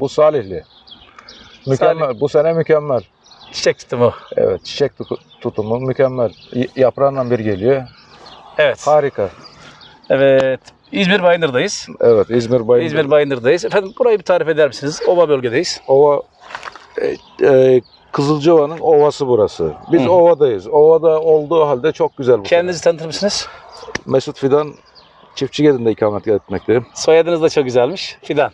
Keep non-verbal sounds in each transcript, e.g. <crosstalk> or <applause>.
Bu Salihli. Mükemmel. Bu sene mükemmel. Çiçek tutumu. Evet, çiçek tutu- tutumu mükemmel. Yaprağından bir geliyor. Evet. Harika. Evet. İzmir Bayındır'dayız. Evet, İzmir Bayındır. İzmir Bayındır'dayız. Efendim burayı bir tarif eder misiniz? Ova bölgedeyiz. Ova e, e, Kızılcıva'nın ovası burası. Biz Hı. ovadayız. Ovada olduğu halde çok güzel bu. Kendinizi tanıtır mısınız? Mesut Fidan Çiftçigedi'nde ikamet etmekteyim. Soyadınız da çok güzelmiş. Fidan.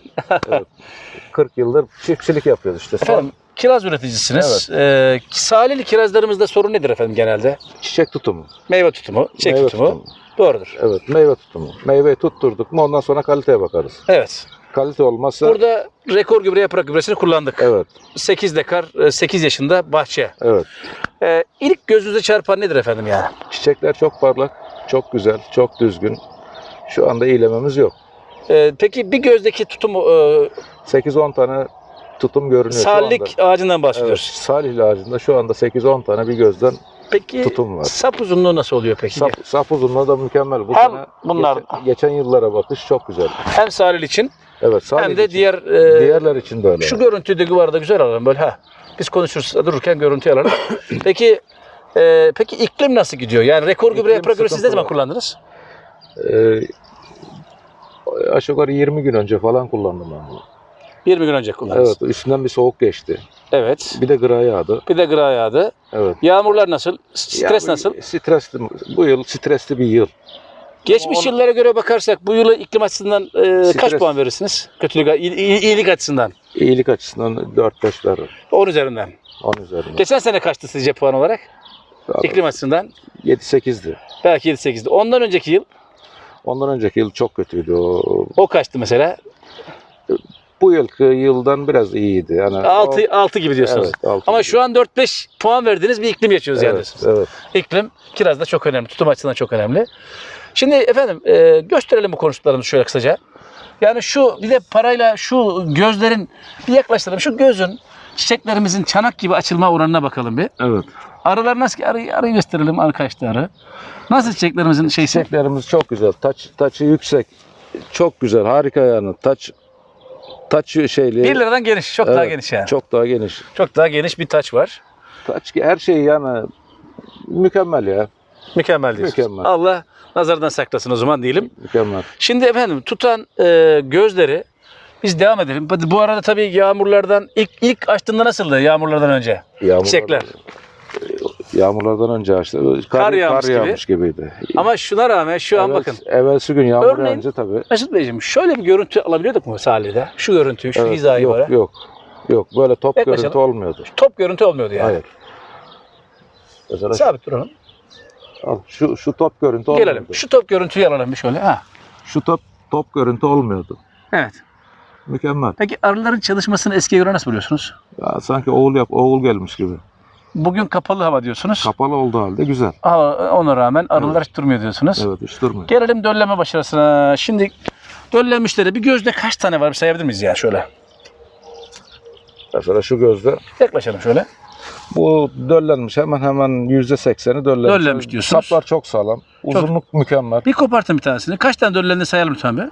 40 yıldır çiftçilik yapıyoruz işte. Efendim kiraz üreticisiniz. Ee, salihli kirazlarımızda sorun nedir efendim genelde? çiçek tutumu. Meyve tutumu, çiçek meyve tutumu. Doğrudur. Evet, meyve tutumu. Meyveyi tutturduk mu ondan sonra kaliteye bakarız. Evet. Kalite olmazsa Burada rekor gübre yaprak gübresini kullandık. evet, 8 dekar, 8 yaşında bahçe. evet. Ee, ilk gözünüze çarpan nedir efendim yani? Çiçekler çok parlak, çok güzel, çok düzgün. Şu anda iyilememiz yok. Ee, peki bir gözdeki tutumu, e, 8-10 tane tutum görünüyor şu anda. ağacından Evet, bahsediyoruz. Salihli ağacında şu anda 8-10 tane bir gözden Peki tutum var. sap uzunluğu nasıl oluyor peki? Sap, sap uzunluğu da mükemmel. Bu Hem sene bunlar- geçen, geçen yıllara bakış çok güzel. Hem salil için Evet, Salih hem de için. diğer e, diğerler için de öyle. Şu görüntüyü de duvarda güzel alalım böyle ha. Biz konuşuruz dururken görüntü alalım. <laughs> peki e, peki iklim nasıl gidiyor? Yani rekor gübre gübre siz ne zaman kullandınız? Ee, aşağı yukarı 20 gün önce falan kullandım ben bunu. 20 gün önce kullandınız. Evet, üstünden bir soğuk geçti. Evet. Bir de gıra yağdı. Bir de gıra yağdı. Evet. Yağmurlar nasıl? Stres Ya, nasıl? Stresli, bu yıl stresli bir yıl. Geçmiş on- yıllara göre bakarsak bu yılı iklim açısından e, kaç Stres- puan verirsiniz? Kötülük, iyi- iyi- iyilik açısından. İyilik açısından 4-5 verir. 10 üzerinden. 10 üzerinden. Geçen sene kaçtı sizce puan olarak? İklim açısından 7-8'di. belki 7-8'di. Ondan önceki yıl Ondan önceki yıl çok kötüydü. O, o kaçtı mesela? bu yılki yıldan biraz iyiydi. Yani 6 6 gibi diyorsunuz. Evet, altı Ama gibi. şu an 4-5 puan verdiğiniz bir iklim yaşıyoruz yani evet, diyorsunuz. evet. İklim kiraz da çok önemli. Tutum açısından çok önemli. Şimdi efendim e, gösterelim bu konuştuklarımızı şöyle kısaca. Yani şu bir de parayla şu gözlerin bir yaklaştıralım. Şu gözün çiçeklerimizin çanak gibi açılma oranına bakalım bir. Evet. Arılar nasıl ki arıyı, arıyı gösterelim arkadaşlar. arı. Nasıl çiçeklerimizin şeysi? Çiçeklerimiz çok güzel. Taç taçı yüksek. Çok güzel. Harika yani. Taç taç şeyli. 1 liradan geniş, çok daha Evet, geniş yani. Çok, Çok daha geniş. daha geniş bir taç var. Taç her şey yani mükemmel ya. Mükemmel diyorsunuz. Mükemmel. Allah nazardan saklasın o zaman diyelim. Mükemmel. Şimdi efendim tutan e, gözleri biz devam edelim. Bu bu arada tabii yağmurlardan ilk ilk açtığında nasıldı yağmurlardan önce? Yağmurlar, Çiçekler. Yağmurlardan önce açtı. Kar, Kar yağmış kar gibi. yağmış gibiydi. Ama şuna rağmen şu an Evvel- bakın. Evvelsi gün yağmur Örneğin- yağınca tabii. Mesut Beyciğim şöyle bir görüntü alabiliyorduk mu Salih'de? Şu görüntüyü, şu Evet, hizayı yok, böyle. yok. Yok böyle top Yaklaşalım. görüntü olmuyordu. Top görüntü olmuyordu yani. Hayır. Mesela Sabit duralım. al, şu şu top görüntü olmuyordu. Gelelim. Şu top görüntüyü alalım bir şöyle. Ha. Şu top top görüntü olmuyordu. Evet. Mükemmel. Peki arıların çalışmasını eskiye göre nasıl buluyorsunuz? Ya sanki oğul yap oğul gelmiş gibi. Bugün kapalı hava diyorsunuz. Kapalı olduğu halde güzel. Ama ona rağmen arılar hiç durmuyor diyorsunuz. Evet hiç durmuyor. Gelelim dölleme başarısına. Şimdi döllenmişleri bir gözde kaç tane var bir sayabilir miyiz ya şöyle? Mesela şu gözde Yaklaşalım şöyle. bu döllenmiş hemen hemen yüzde sekseni döllenmiş. Döllenmiş diyorsunuz. Saplar çok sağlam. Uzunluk mükemmel. Bir kopartın bir tanesini. Kaç tane döllendiğini sayalım lütfen bir.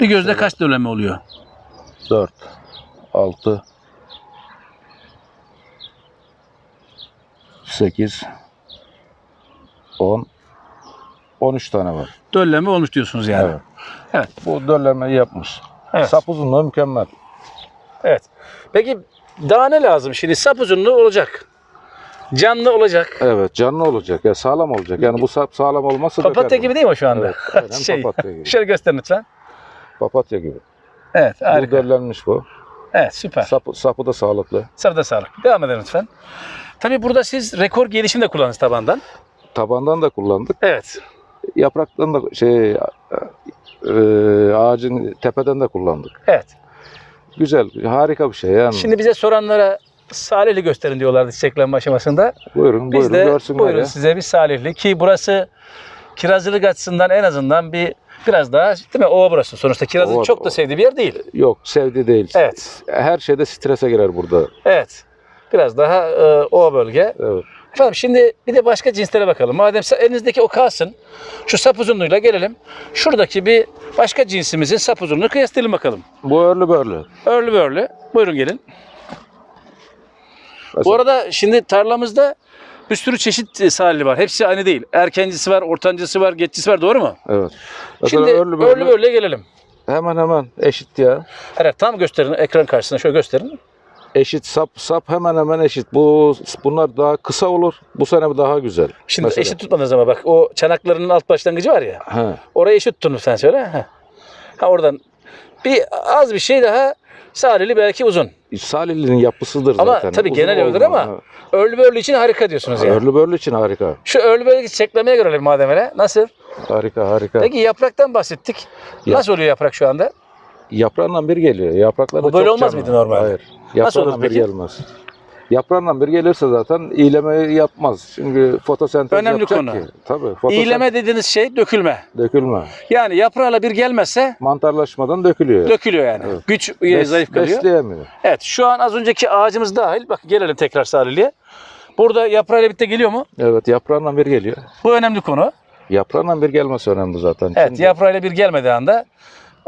Bir gözde kaç döllenme oluyor? 4, 6, 8, 10, 13 tane var. Döllenme olmuş diyorsunuz yani. Evet. Evet. Bu döllemeyi yapmış. Evet. Sap uzunluğu mükemmel. Evet. Peki daha ne lazım? Şimdi sap uzunluğu olacak. Canlı olacak. Evet canlı olacak ya sağlam olacak. Yani bu sap sağlam olmazsa Papatya gibi değil mi şu anda? Evet, <laughs> şey, papatya gibi. Şöyle gösterin lütfen. Papatya gibi. Evet Bu harika. döllenmiş bu. Evet süper. Sapı, sapı da sağlıklı. Sırada sağlık. Devam edelim lütfen. Tabii burada siz rekor gelişim de kullandınız tabandan. Tabandan da kullandık. Evet. Yapraktan da şey e, e, ağacın tepeden de kullandık. Evet. Güzel, harika bir şey yani. Şimdi bize soranlara Salihli gösterin diyorlardı çiçeklenme aşamasında. buyurun, Biz buyurun de görsünler buyurun ya. size bir Salihli ki burası kirazcılık açısından en azından bir biraz daha değil mi? Ova burası. Sonuçta kirazın Ova- çok da sevdiği bir yer değil. Yok, sevdi değil. Evet. Her şeyde strese girer burada. Evet. Biraz daha e, ova bölge. Evet. Efendim şimdi bir de başka cinslere bakalım. Madem elinizdeki o kalsın. Şu sap uzunluğuyla gelelim. Şuradaki bir başka cinsimizin sap uzunluğunu kıyaslayalım bakalım. Bu örlü börlü. Örlü börlü. Buyurun gelin. Bu Mesela- arada şimdi tarlamızda bir sürü çeşit e, salili var. Hepsi aynı değil. Erkencisi var, ortancısı var, geçicisi var. Doğru mu? Evet. Mesela Şimdi örlü örlü börlü börlüye gelelim. hemen hemen eşit ya. Evet tam gösterin ekran karşısına şöyle gösterin. Eşit sap sap hemen hemen eşit. Bu bunlar daha kısa olur. Bu sene daha güzel. Şimdi Mesela. eşit tutmadığınız ama bak o çanaklarının alt başlangıcı var ya. He. Orayı eşit tutun lütfen söyle. Ha. ha oradan bir az bir şey daha salili belki uzun. Salihli'nin yapısıdır Ama zaten. tabii Uzun genel öyledir ama Örlü börlü için harika diyorsunuz Ha. yani. Örlü börlü için harika. Şu örlü börlü çiçeklemeye görelim madem öyle. Nasıl? Harika harika. Peki yapraktan bahsettik. Ya- Nasıl oluyor yaprak şu anda? Yaprağından bir geliyor. Yapraklar da Bu böyle çok olmaz canlı. mıydı normalde? Hayır. Nasıl olur Yaprağından bir peki? gelmez. Yaprağından bir gelirse zaten iğleme yapmaz. Çünkü fotosentez Önemli yapacak konu. ki. Tabii. Fotosentez İğleme dediğiniz şey dökülme. dökülme. Yani yaprağıyla bir gelmezse Mantarlaşmadan dökülüyor. dökülüyor yani. Evet. Güç e, Bes- zayıf kalıyor. Besleyemiyor. Evet şu an az önceki ağacımız dahil. Bak gelelim tekrar Salihli'ye. Burada yaprağıyla birlikte geliyor mu? Evet yaprağından bir geliyor. Bu önemli konu. Yaprağından bir gelmesi önemli zaten. Evet Şimdi yaprağıyla bir gelmediği anda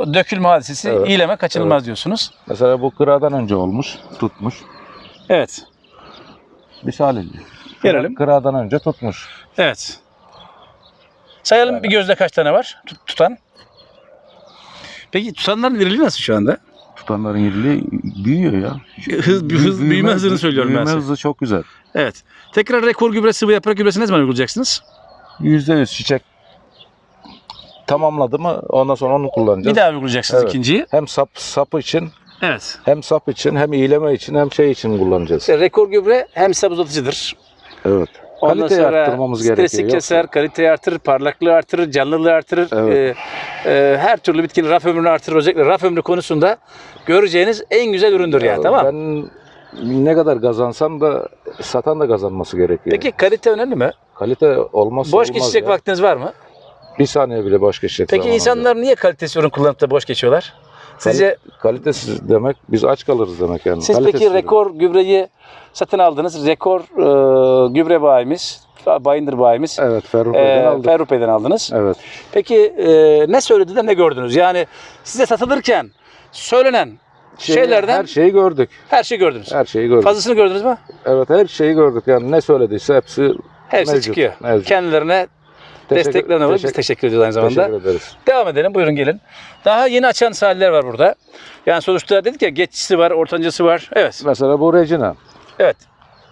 o dökülme hadisesi Evet. iyileme kaçınılmaz diyorsunuz. Mesela bu kıradan önce olmuş, tutmuş. Evet. Bir salihli. Gelelim. Kıradan önce tutmuş. Evet. Sayalım bir gözde kaç tane var tut- tutan. Peki tutanların iriliği nasıl şu anda? Tutanların iriliği büyüyor ya. Hız, hız, büyüme hızını söylüyorum ben Büyüme size. hızı çok güzel. Evet. Tekrar rekor gübre sıvı yaprak gübresi ne zaman uygulayacaksınız? Yüzde yüz çiçek tamamladı mı ondan sonra onu kullanacağız. Bir daha uygulayacaksınız Evet. ikinciyi. Hem sap sap için Evet. hem sap için hem iyileme için hem şey için kullanacağız. İşte rekor gübre hem sap uzatıcıdır. Evet. Ondan Kaliteyi sonra arttırmamız stresi gerekiyor. Yoksa- keser, kaliteyi artırır, parlaklığı artırır, canlılığı artırır. Evet. Ee, e, her türlü bitkinin raf ömrünü artırır. Özellikle raf ömrü konusunda göreceğiniz en güzel üründür yani. Tamam. Ben ne kadar kazansam da satan da kazanması gerekiyor. Peki kalite önemli mi? Kalite olmazsa Boş olmaz geçecek ya. vaktiniz var mı? Bir saniye bile boş geçecek Peki insanlar niye kalitesiz ürün kullanıp da boş geçiyorlar? Sizce Kalitesiz demek biz aç kalırız demek yani. siz Kalitesiz peki rekor gübreyi satın aldınız. Rekor e, gübre bayimiz, bayındır bayimiz. Evet Ferruh E, aldık. Aldınız. Evet. Peki e, ne söyledi de ne gördünüz? Yani size satılırken söylenen Şey- şeylerden her şeyi gördük. her şeyi gördünüz. Her şeyi gördük. Fazlasını gördünüz mü? Evet her şeyi gördük. Yani ne söylediyse hepsi Hepsi mevcut, çıkıyor. mevcut. Kendilerine Teşekkür- desteklerine. Biz teşekkür- ediyoruz aynı zamanda. Teşekkür ederiz. Devam edelim. Buyurun gelin. Daha yeni açan sahiller var burada. Yani sonuçta dedik ya geçicisi var, ortancısı var. Evet. Mesela bu Regina. Evet.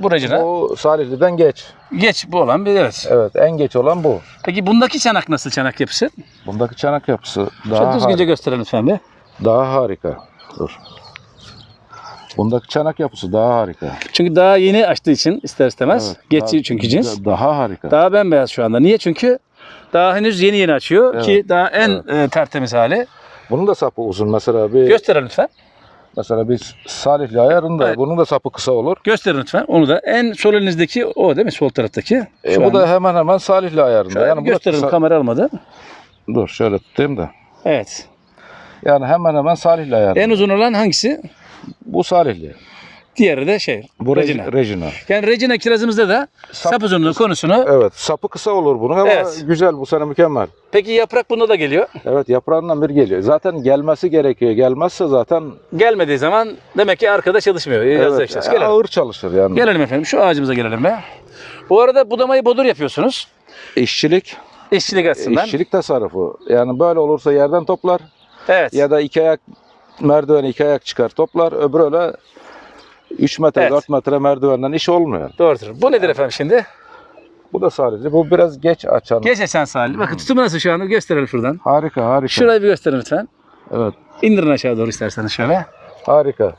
Bu Regina. Bu Salihli'den geç. Geç bu olan bir evet. Evet en geç olan bu. Peki bundaki çanak nasıl çanak yapısı? Bundaki çanak yapısı daha, düzgünce harika, gösterelim lütfen bir. daha harika. Dur. Bundaki çanak yapısı daha harika. Çünkü daha yeni açtığı için ister istemez. Evet, Geçici daha- çünkü cins. Daha harika. Daha bembeyaz şu anda. Niye? Çünkü daha henüz yeni yeni açıyor Evet, ki daha en e, tertemiz hali. Bunun da sapı uzun. Mesela bir Gösterelim lütfen. mesela biz Salihli ayarında Evet. bunun da sapı kısa olur. Gösterin lütfen. Onu da en sol elinizdeki o değil mi? Sol taraftaki. E, bu an- da hemen hemen Salihli ayarında. Şöyle yani gösterelim. kısa- Kamera almadı. Dur şöyle tutayım da. Evet. Yani hemen hemen Salihli ayarında. En uzun olan hangisi? Bu Salihli. Diğeri de şey. Bu Regina. Regina. Yani Regina kirazımızda da Sap- sap uzunluğu konusunu. Evet sapı kısa olur bunun ama Evet. güzel bu sene mükemmel. Peki yaprak bunda da geliyor. Evet yaprağından bir geliyor. Zaten gelmesi gerekiyor. Gelmezse zaten Gelmediği zaman demek ki arkada çalışmıyor. Evet. Gelelim. ağır çalışır yani. Gelelim efendim. Şu ağacımıza gelelim be. Bu arada budamayı bodur yapıyorsunuz. İşçilik, İşçilik açısından. işçilik tasarrufu. Yani böyle olursa yerden toplar Evet. ya da iki ayak merdiveni iki ayak çıkar toplar. Öbürü öyle 3 metre Evet. 4 metre merdivenden iş olmuyor. Doğrudur. Bu nedir efendim şimdi? Bu da sadece bu biraz geç açan. Geç açan Salih. Bakın tutumu nasıl şu anda gösterelim şuradan. Harika harika. Şurayı bir gösterin lütfen. Evet İndirin aşağı doğru isterseniz şöyle. harika.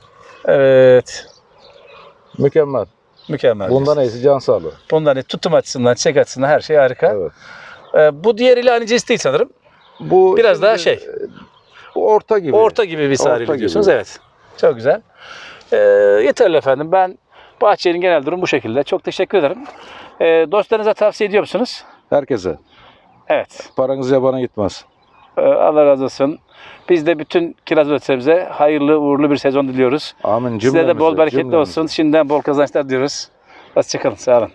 Evet. Mükemmel. Mükemmel. Bundan iyisi can sağlığı. Bundan iyi. tutum açısından, çek açısından her şey harika. Evet. Ee, bu diğeriyle aynı cins değil sanırım. Bu Biraz daha şey. Bu orta gibi. Orta gibi bir Orta diyorsunuz. gibi. Evet. Çok güzel. Ee, yeterli efendim. Ben bahçenin genel durum bu şekilde. Çok teşekkür ederim. Ee, dostlarınıza tavsiye ediyor musunuz? Herkese. Evet. Paranız yabana gitmez. Ee, Allah razı olsun. Biz de bütün kiraz üreticilerimize hayırlı uğurlu bir sezon diliyoruz. Amin. Size de bol Cümlemize, bereketli cümlemize. olsun. Şimdiden bol kazançlar diliyoruz. Hoşçakalın. Sağ olun.